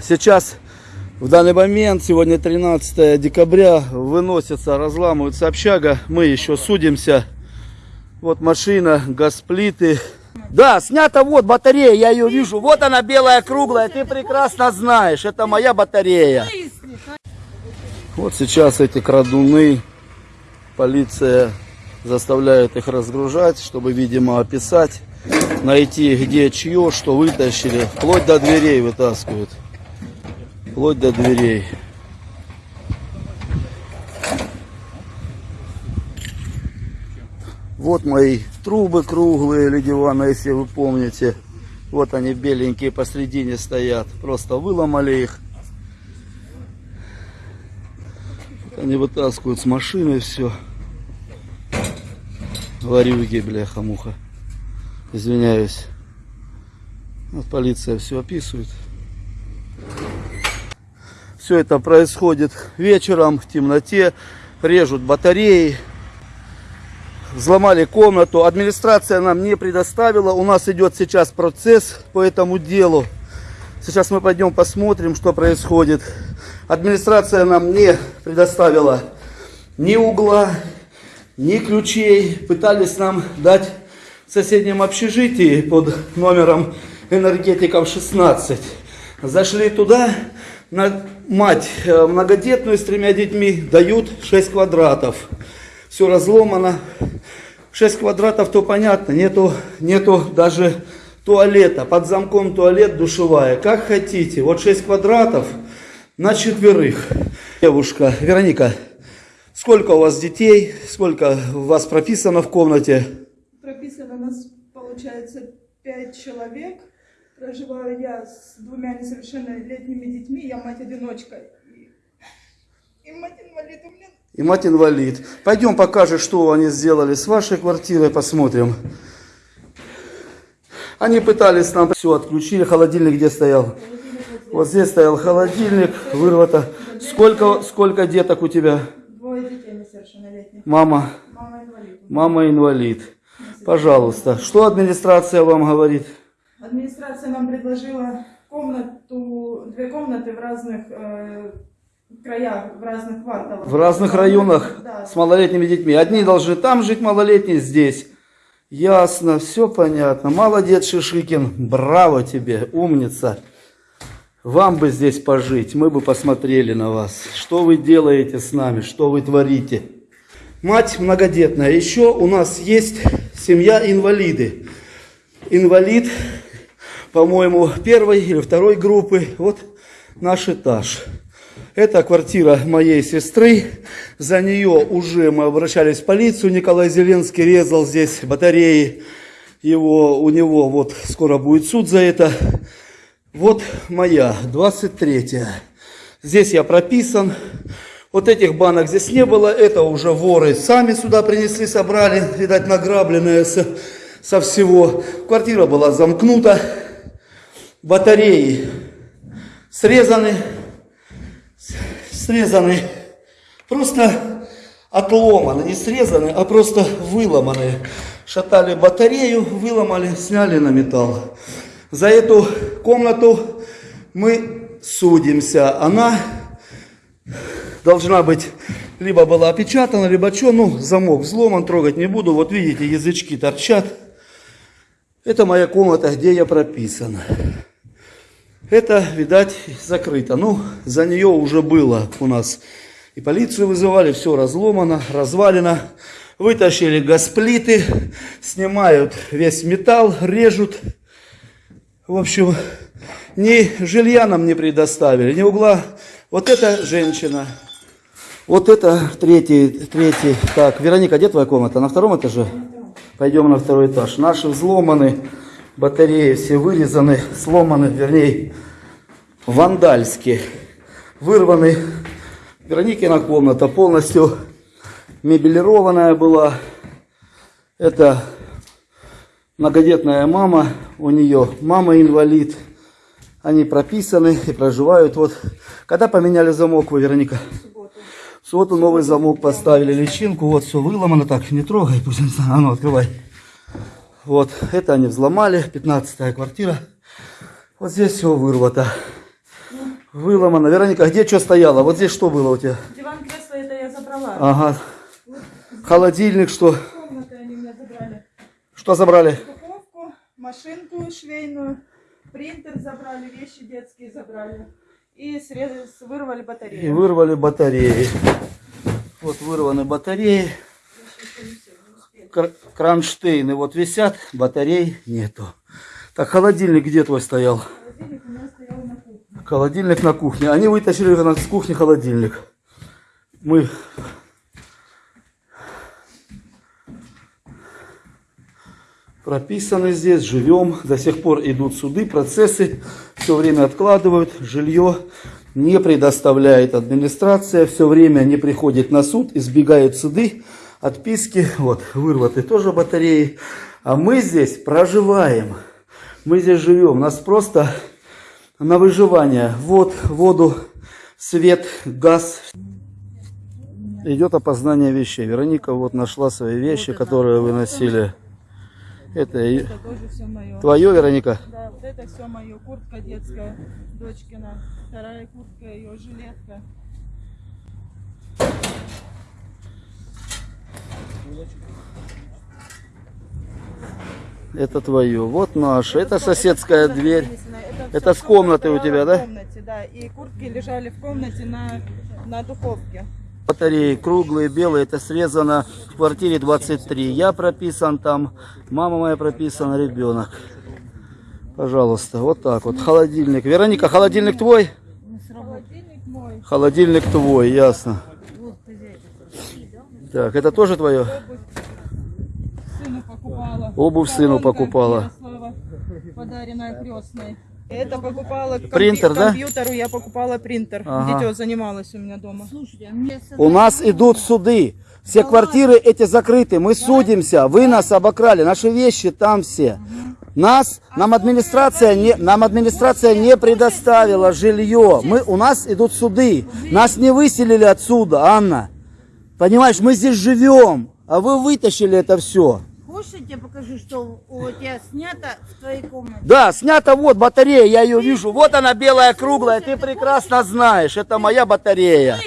Сейчас, в данный момент, сегодня 13 декабря, выносится, разламывается общага. Мы еще судимся. Вот машина, газплиты. Да, снята вот батарея, я ее вижу. Вот она белая, круглая, ты прекрасно знаешь. Это моя батарея. Вот сейчас эти крадуны, полиция заставляет их разгружать, чтобы, видимо, описать, найти где чье, что вытащили. Вплоть до дверей вытаскивают. Вплоть до дверей. Вот мои трубы круглые, Ледивана, если вы помните. Вот они беленькие посредине стоят. Просто выломали их. Они вытаскивают с машины все. Варюги, бляха-муха. Извиняюсь. Вот полиция все описывает. Все это происходит вечером в темноте. Режут батареи. Взломали комнату. Администрация нам не предоставила. У нас идет сейчас процесс по этому делу. Сейчас мы пойдем посмотрим, что происходит. Администрация нам не предоставила ни угла, ни ключей. Пытались нам дать в соседнем общежитии под номером энергетиков 16. Зашли туда, мать э, многодетную с тремя детьми дают 6 квадратов. Все разломано. 6 квадратов, то понятно, нету, нету даже туалета. Под замком туалет, душевая. Как хотите. Вот 6 квадратов на четверых. Девушка, Вероника, сколько у вас детей? Сколько у вас прописано в комнате? Прописано у нас, получается, пять человек. Проживаю я с двумя несовершеннолетними детьми. Я мать-одиночка. И, и мать-инвалид у меня. И мать инвалид. Пойдем покажешь, что они сделали с вашей квартирой, посмотрим. Они пытались нам все отключили. Холодильник где стоял? Вот здесь стоял холодильник, вырвато. Сколько, сколько деток у тебя? Двое детей несовершеннолетних. Мама, Мама инвалид. мама инвалид. Пожалуйста, что администрация вам говорит? Администрация нам предложила комнату, две комнаты в разных э, краях, в разных кварталах. В разных районах Да. с малолетними детьми. Одни должны там жить, малолетние здесь. Ясно, все понятно. Молодец, Шишикин. Браво тебе, умница. Вам бы здесь пожить, мы бы посмотрели на вас. Что вы делаете с нами, что вы творите. Мать многодетная. Еще у нас есть семья инвалиды. Инвалид, по-моему, первой или второй группы. Вот наш этаж. Это квартира моей сестры. За нее уже мы обращались в полицию. Николай Зеленский резал здесь батареи. Его, у него вот скоро будет суд за это. Вот моя, 23-я. Здесь я прописан. Вот этих банок здесь не было. Это уже воры сами сюда принесли, собрали. Видать, награбленное со, со всего. Квартира была замкнута. Батареи срезаны. Срезаны. Просто отломаны. Не срезаны, а просто выломаны. Шатали батарею, выломали, сняли на металл. За эту комнату мы судимся. Она должна быть либо была опечатана, либо что, ну, замок взломан, трогать не буду. Вот видите, язычки торчат. Это моя комната, где я прописан. Это, видать, закрыто. Ну, за нее уже было у нас. И полицию вызывали, все разломано, развалено. Вытащили газплиты, снимают весь металл, режут. В общем, ни жилья нам не предоставили, ни угла. Вот эта женщина. Вот это третий, третий. Так, Вероника, где твоя комната? На втором этаже? Пойдем на второй этаж. Наши взломаны, батареи все вырезаны, сломаны, вернее, вандальски. Вырваны. Вероникина комната полностью мебелированная была. Это многодетная мама, у нее мама инвалид. Они прописаны и проживают. Вот, когда поменяли замок вы, Вероника? В субботу новый замок поставили, личинку, вот все выломано, так, не трогай, пусть не знаю, а ну, открывай. Вот, это они взломали, 15 квартира. Вот здесь все вырвато. Выломано. Вероника, где что стояло? Вот здесь что было у тебя? Диван, кресло, это я забрала. Ага. Холодильник, что? Комнаты они меня забрали. Что забрали? Духовку, машинку швейную, принтер забрали, вещи детские забрали. И срез- вырвали И батарею. вырвали батареи. Вот вырваны батареи. Кр- Кронштейны вот висят, батарей нету. Так, холодильник где твой стоял? Холодильник у меня стоял на кухне. Холодильник на кухне. Они вытащили на- с кухни холодильник. Мы прописаны здесь, живем. До сих пор идут суды, процессы. Все время откладывают. Жилье не предоставляет администрация. Все время не приходит на суд, избегают суды, отписки. Вот, вырваты тоже батареи. А мы здесь проживаем. Мы здесь живем. Нас просто на выживание. Вот, воду, свет, газ. Идет опознание вещей. Вероника вот нашла свои вещи, которые вы носили. Это Это тоже все мое. твое, Вероника? Да, вот это все мое. Куртка детская, дочкина. Вторая куртка, ее жилетка. Это твое. Вот наше. Это соседская Это дверь. Это всё с комнаты у тебя, в да? комнате, да. И куртки лежали в комнате на, на духовке. Батареи круглые, белые. Это срезано в квартире 23. Я прописан там. Мама моя прописана, ребенок. Пожалуйста, вот так вот. Холодильник. Вероника, холодильник твой? Холодильник мой. Холодильник твой, ясно. Так, это тоже твое? Обувь сыну покупала. Подаренная крестной. Это покупала Принтер, да? компьютеру, я покупала принтер. Ага. Дитё занималась у меня дома. У нас идут суды. Все квартиры эти закрыты. Мы судимся. Вы нас обокрали. Наши вещи там все. Нас, нам администрация не, нам администрация не предоставила жилье. Мы, у нас идут суды. Нас не выселили отсюда, Анна. Понимаешь, мы здесь живем, а вы вытащили это все. Хочешь, я тебе покажу, что у тебя снято в твоей комнате? Да, снята вот батарея, я ее вижу. Вот она белая, круглая, ты прекрасно знаешь. Это моя батарея.